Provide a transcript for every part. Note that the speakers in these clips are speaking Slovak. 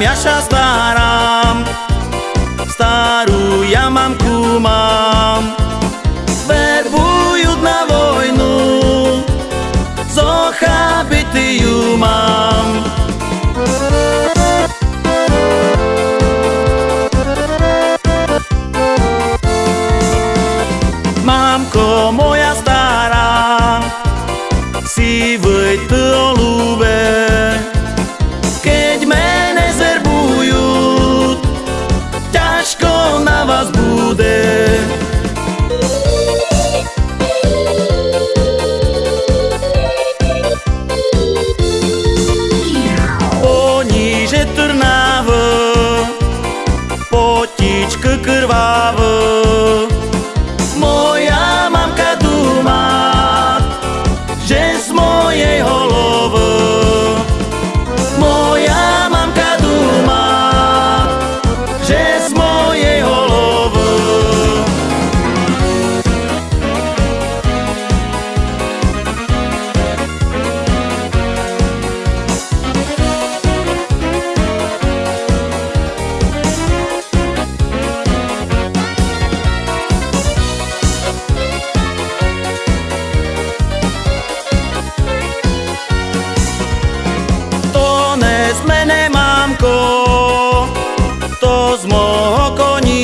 naša stará, starú ja mamku mám. Verbujú na vojnu, zocha byty ju mám. Mamko moja stará, si vojty o že z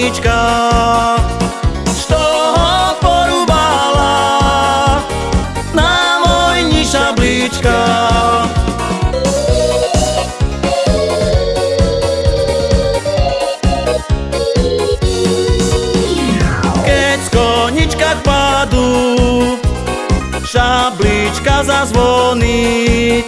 koníčka, što ho porúbala na vojni šablička. Keď z konička padu, šablička zazvoní,